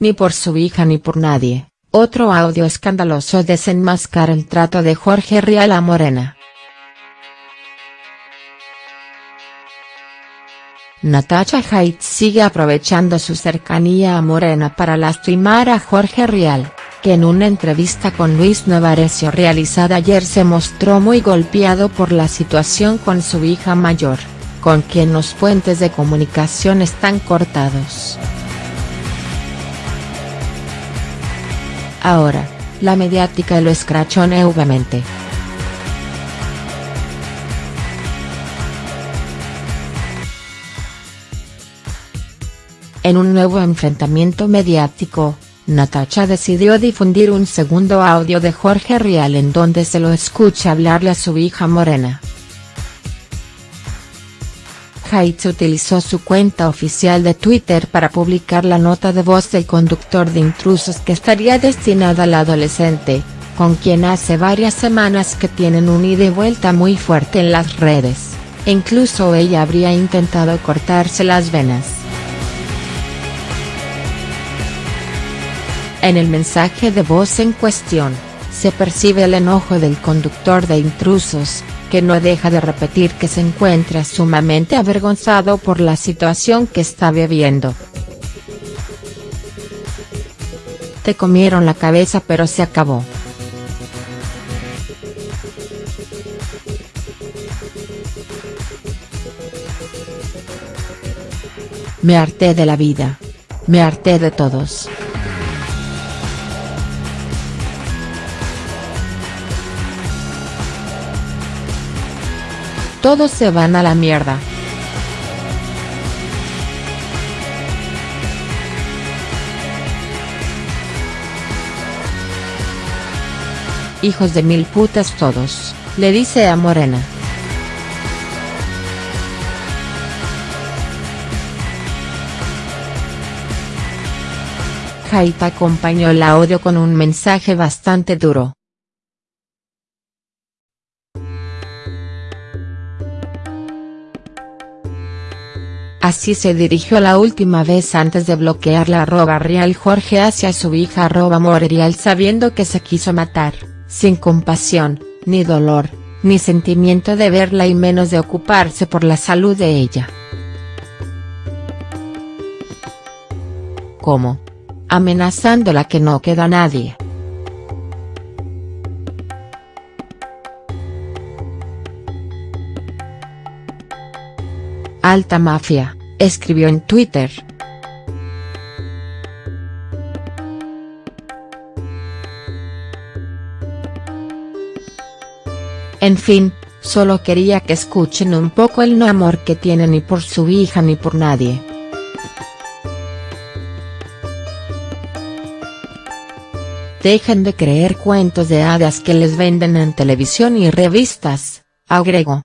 ni por su hija ni por nadie. Otro audio escandaloso desenmascara el trato de Jorge Rial a Morena. Natasha Haidt sigue aprovechando su cercanía a Morena para lastimar a Jorge Rial, que en una entrevista con Luis Novarecio realizada ayer se mostró muy golpeado por la situación con su hija mayor, con quien los puentes de comunicación están cortados. Ahora, la mediática lo escrachó nuevamente. En un nuevo enfrentamiento mediático, Natacha decidió difundir un segundo audio de Jorge Rial en donde se lo escucha hablarle a su hija Morena. Haitz utilizó su cuenta oficial de Twitter para publicar la nota de voz del conductor de intrusos que estaría destinada al adolescente, con quien hace varias semanas que tienen un ida y vuelta muy fuerte en las redes, e incluso ella habría intentado cortarse las venas. En el mensaje de voz en cuestión, se percibe el enojo del conductor de intrusos, que no deja de repetir que se encuentra sumamente avergonzado por la situación que está viviendo. Te comieron la cabeza pero se acabó. Me harté de la vida. Me harté de todos. Todos se van a la mierda. Hijos de mil putas todos, le dice a Morena. Jaita acompañó el audio con un mensaje bastante duro. Así se dirigió la última vez antes de bloquear la arroba real Jorge hacia su hija arroba Morerial sabiendo que se quiso matar, sin compasión, ni dolor, ni sentimiento de verla y menos de ocuparse por la salud de ella. ¿Cómo? Amenazándola que no queda nadie. Alta Mafia, escribió en Twitter. En fin, solo quería que escuchen un poco el no amor que tiene ni por su hija ni por nadie. Dejen de creer cuentos de hadas que les venden en televisión y revistas, agregó.